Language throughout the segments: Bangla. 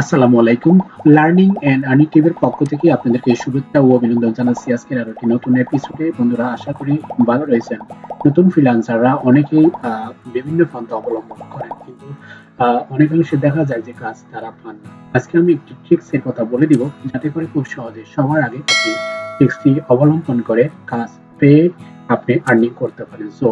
আসসালামু আলাইকুম। লার্নিং এন্ড আর্নিং টিভির পক্ষ থেকে আপনাদেরকে শুভেচ্ছা ও অভিনন্দন জানাচ্ছি আজকের আরও একটি নতুন এপিসোডে বন্ধুরা, আশা করি ভালো রয়েছেন। নতুন ফ্রিল্যান্সাররা অনেকেই বিভিন্ন পন্থা অবলম্বন করেন, কিন্তু অনেকাংশে দেখা যায় যে কাজ তারা পান না। আজকে আমি একটি ট্রিক্স এর কথা বলে দিব, যাতে করে খুব সহজে সবার আগে আপনি ট্রিক্সটি অবলম্বন করে কাজ পেয়ে আপনি আর্নিং করতে পারেন। সো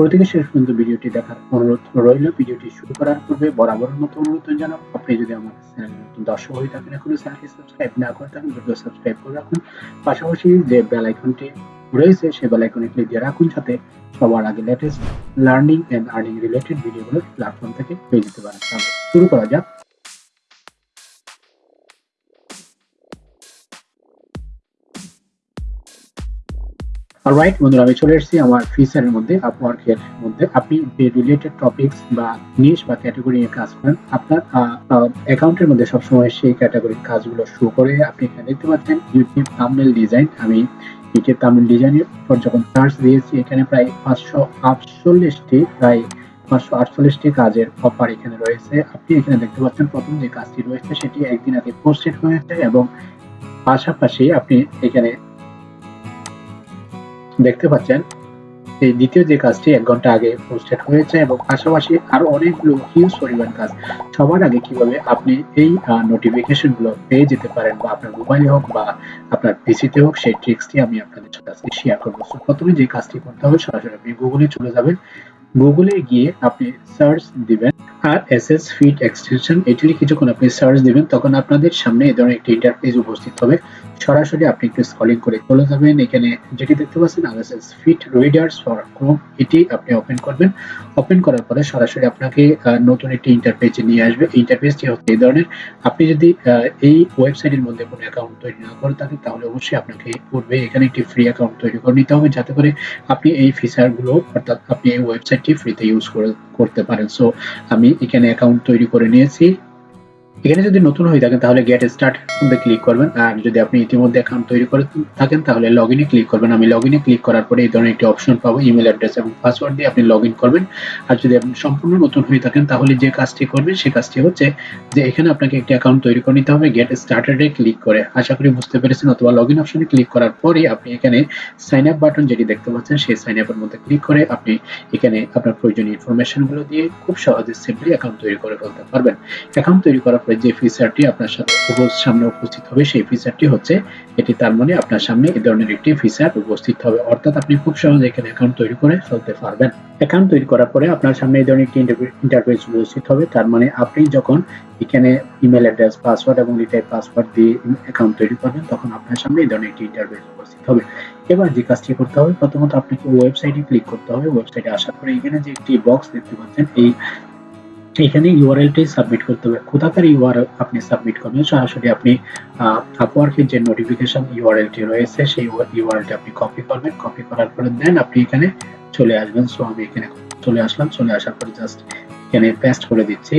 শুরু থেকে শেষ পর্যন্ত ভিডিওটি দেখার অনুরোধ রইল। ভিডিওটি শুরু করার পূর্বে বরাবর মতো অনুরোধ জানাব। আপনি যদি আমার চ্যানেল নতুন দর্শক হয়ে থাকেন এখনও চ্যানেলটি সাবস্ক্রাইব না করে থাকেন দ্রুত সাবস্ক্রাইব করে রাখুন। পাশাপাশি যে বেল আইকনটি রয়েছে, সে বেল আইকনে ক্লিক দিয়ে রাখুন, যাতে সবার আগে latest learning and earning related ভিডিওগুলো প্ল্যাটফর্ম থেকে পেয়ে যেতে পারেন। শুরু করা যাক। অলরাইট বন্ধুরা, আমি চলে এসেছি আমার ফিচারের মধ্যে আপওয়ার্কের মধ্যে। আপনি যে রিলেটেড টপিকস বা নিশ বা ক্যাটাগরি নিয়ে কাজ করেন, আপনার অ্যাকাউন্টের মধ্যে সবসময় সেই ক্যাটাগরির কাজগুলো শো করে আপনি এখানে দেখতে পাচ্ছেন ইউটিউব থাম্বনেল ডিজাইন আমি ইউটিউব থাম্বনেল ডিজাইনের উপর যখন সার্চ দিয়েছি, এখানে প্রায় পাঁচশো আটচল্লিশটি, প্রায় পাঁচশো আটচল্লিশটি কাজের অফার এখানে রয়েছে। আপনি এখানে দেখতে পাচ্ছেন, প্রথম যে কাজটি রয়েছে, সেটি একদিন আগে পোস্টেড হয়েছে এবং পাশাপাশি আপনি এখানে দেখতে পাচ্ছেন, এই দ্বিতীয় যে কাজটি এক ঘণ্টা আগে পোস্টেড হয়েছে এবং পাশাপাশি আরও অনেকগুলো হিউজ পরিমাণ কাজ সবার আগে কীভাবে আপনি এই নোটিফিকেশনগুলো পেয়ে যেতে পারেন বা আপনার মোবাইলে হোক বা আপনার পিসিতে হোক, সেই ট্রিক্সটি আমি আপনাদের সাথে আজকে শেয়ার করব। প্রথমে যে কাজটি করতে হবে, সরাসরি আপনি গুগলে চলে যাবেন। গুগলে গিয়ে আপনি সার্চ দিবেন R S S feed extension এটি কিছুক্ষণ আপনি সার্চ দিবেন, তখন আপনাদের সামনে এই ধরনের একটি ইন্টারফেস উপস্থিত হবে। সরাসরি আপনি একটু স্ক্রলিং করে চলে যাবেন। এখানে যেটি দেখতে পাচ্ছেন RSS feed readers for Chrome এটি আপনি ওপেন করবেন। ওপেন করার পরে সরাসরি আপনাকে নতুন একটি ইন্টারফেসে নিয়ে আসবে। ইন্টারফেসটি হচ্ছে এই ধরনের। আপনি যদি এই ওয়েবসাইটের মধ্যে কোনো অ্যাকাউন্ট তৈরি না করে থাকেন, তাহলে অবশ্যই আপনাকে পূর্বে এখানে একটি ফ্রি অ্যাকাউন্ট তৈরি করে নিতে হবে, যাতে করে আপনি এই ফিচারগুলো অর্থাৎ আপনি এই ওয়েবসাইটটি ফ্রিতে ইউজ করে, করতে পারেন। সো আমি এখানে অ্যাকাউন্ট তৈরি করে নিয়েছি। এখানে যদি নতুন হয়ে থাকেন, তাহলে গেট স্টার্ট মধ্যে ক্লিক করবেন। আর যদি আপনি ইতিমধ্যে অ্যাকাউন্ট তৈরি করে থাকেন, তাহলে লগ ক্লিক করবেন। আমি লগ ক্লিক করার পরে এই ধরনের একটি অপশন পাবো ইমেল অ্যাড্রেস এবং পাসওয়ার্ড দিয়ে আপনি লগ করবেন। আর যদি আপনি সম্পূর্ণ নতুন হয়ে থাকেন, তাহলে যে কাজটি করবেন সেই কাজটি হচ্ছে যে এখানে আপনাকে একটি অ্যাকাউন্ট তৈরি করে নিতে হবে গেট স্টার্টেড ক্লিক করে। আশা করি বুঝতে পেরেছেন, অথবা লগ ইন অপশনে ক্লিক করার পরে আপনি এখানে সাইন আপ বাটন যেটি দেখতে পাচ্ছেন, সেই সাইন আপের মধ্যে ক্লিক করে আপনি এখানে আপনার প্রয়োজনীয় ইনফরমেশনগুলো দিয়ে খুব সহজে সিম্পলি অ্যাকাউন্ট তৈরি করে ফেলতে পারবেন। অ্যাকাউন্ট তৈরি করার পরে যে ফিচারটি আপনার সাথে সামনে উপস্থিত হবে, সেই ফিচারটি হচ্ছে এটি তার মানে আপনার সামনে এই ধরনের একটি ফিচার উপস্থিত হবে। অর্থাৎ আপনি খুব সহজে এখানে অ্যাকাউন্ট তৈরি করে ফেলতে পারবেন। অ্যাকাউন্ট তৈরি করার পরে আপনার সামনে এই ধরনের একটি ইন্টারফেস উপস্থিত হবে। তার মানে আপনি যখন এখানে ইমেল অ্যাড্রেস পাসওয়ার্ড এবং রিটাইপ পাসওয়ার্ড দিয়ে অ্যাকাউন্ট তৈরি করবেন, তখন আপনার সামনে এই ধরনের একটি ইন্টারফেস উপস্থিত হবে। এবার যে কাজটি করতে হবে, প্রথমত আপনাকে ওয়েবসাইটে ক্লিক করতে হবে। ওয়েবসাইটে আসার পরে এখানে যে একটি বক্স দেখতে পাচ্ছেন, এই এখানে ইউআরএলটি সাবমিট করতে হবে। কোথাকার ইউআরএল আপনি সাবমিট করবেন। সরাসরি আপনি আপওয়ার্কের যে নোটিফিকেশন ইউআরএলটি রয়েছে, সেই ইউআরএলটি আপনি কপি করবেন। কপি করার পরে দেন আপনি এখানে চলে আসবেন। সো আমি এখানে চলে আসলাম। চলে আসার পরে জাস্ট এখানে পেস্ট করে দিচ্ছি।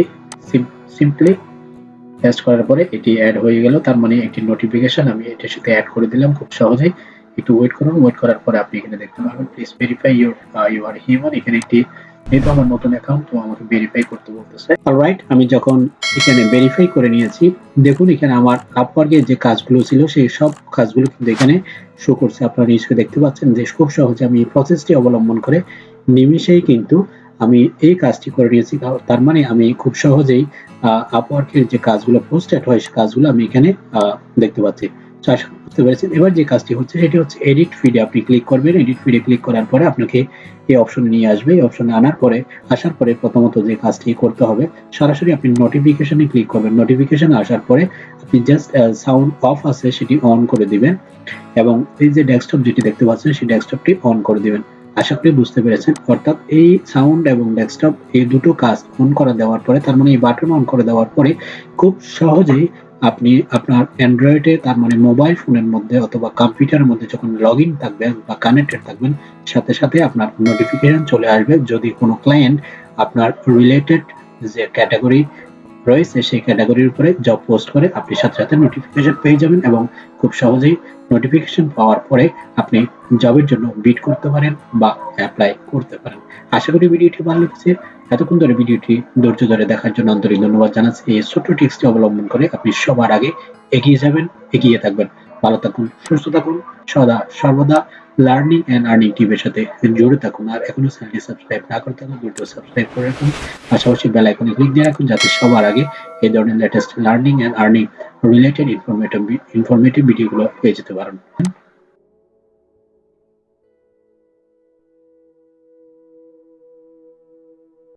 সিম্পলি পেস্ট করার পরে এটি অ্যাড হয়ে গেল। তার মানে একটি নোটিফিকেশন আমি এটির সাথে অ্যাড করে দিলাম খুব সহজেই। একটু ওয়েট করুন। ওয়েট করার পরে আপনি এখানে দেখতে পারবেন। Please verify your you are human এখানে একটি আমার নতুন অ্যাকাউন্ট তো আমাকে ভেরিফাই করতে বলতেছে। আমি যখন এখানে ভেরিফাই করে নিয়েছি, দেখুন এখানে আমার যে কাজগুলো ছিল, সেই সব কাজগুলো কিন্তু এখানে শো করছে। আপনারা নিশ্চয়ই দেখতে পাচ্ছেন যে খুব সহজে আমি এই প্রসেসটি অবলম্বন করে নিমিশেই কিন্তু আমি এই কাজটি করে নিয়েছি। তার- মানে আমি খুব সহজেই আপওয়ার্কের যে কাজগুলো পোস্টেড হয় সেই কাজগুলো আমি এখানে দেখতে পাচ্ছি। তো আশা করি বুঝতে পেরেছেন। এবার যে কাজটি হচ্ছে, সেটি হচ্ছে এডিট ফিডে আপনি ক্লিক করবেন। এডিট ফিডে ক্লিক করার পরে আপনাকে এই অপশনে নিয়ে আসবে। এই অপশনে আনার পরে, আসার পরে প্রথমত যে কাজটি করতে হবে, সরাসরি আপনি নোটিফিকেশনে ক্লিক করবেন। নোটিফিকেশন আসার পরে আপনি জাস্ট সাউন্ড অফ আছে, সেটি অন করে দিবেন এবং এই যে ডেস্কটপ যেটি দেখতে পাচ্ছেন, সেই ডেস্কটপটি অন করে দিবেন। আশা করি বুঝতে পেরেছেন। অর্থাৎ এই সাউন্ড এবং ডেস্কটপ এই দুটো কাজ অন করে দেওয়ার পরে, তার মানে এই বাটন অন করে দেওয়ার পরে খুব সহজেই আপনি আপনার অ্যান্ড্রয়েডে তার মানে মোবাইল ফোনের মধ্যে অথবা কম্পিউটারের মধ্যে যখন লগ ইন থাকবেন বা কানেক্টেড থাকবেন, সাথে সাথে আপনার নোটিফিকেশন চলে আসবে। যদি কোনো ক্লায়েন্ট আপনার রিলেটেড যে ক্যাটাগরি রয়েছে, সেই ক্যাটাগরির উপরে জব পোস্ট করে আপনি সাথে সাথে নোটিফিকেশন পেয়ে যাবেন এবং খুব সহজেই নোটিফিকেশন পাওয়ার পরে আপনি জবের জন্য বিট করতে পারেন বা অ্যাপ্লাই করতে পারেন। আশা করি ভিডিওটি ভালো লেগেছে। এতক্ষণ ধরে ভিডিওটি ধৈর্য ধরে দেখার জন্য আন্তরিক ধন্যবাদ জানাচ্ছি। এই ছোট্ট টিপসটি অবলম্বন করে আপনি সবার আগে এগিয়ে যাবেন, এগিয়ে থাকবেন। ভালো থাকুন, সুস্থ থাকুন, সদা, সর্বদা লার্নিং এন্ড আর্নিং টিমের সাথে জুড়ে থাকুন। আর এখনও চ্যানেলটি সাবস্ক্রাইব না করে থাকুন দ্রুত সাবস্ক্রাইব করে রাখুন। পাশাপাশি বেল আইকনে ক্লিক দিয়ে রাখুন যাতে সবার আগে এই ধরনের latest learning and earning related informative informative ভিডিওগুলো পেয়ে যেতে পারেন।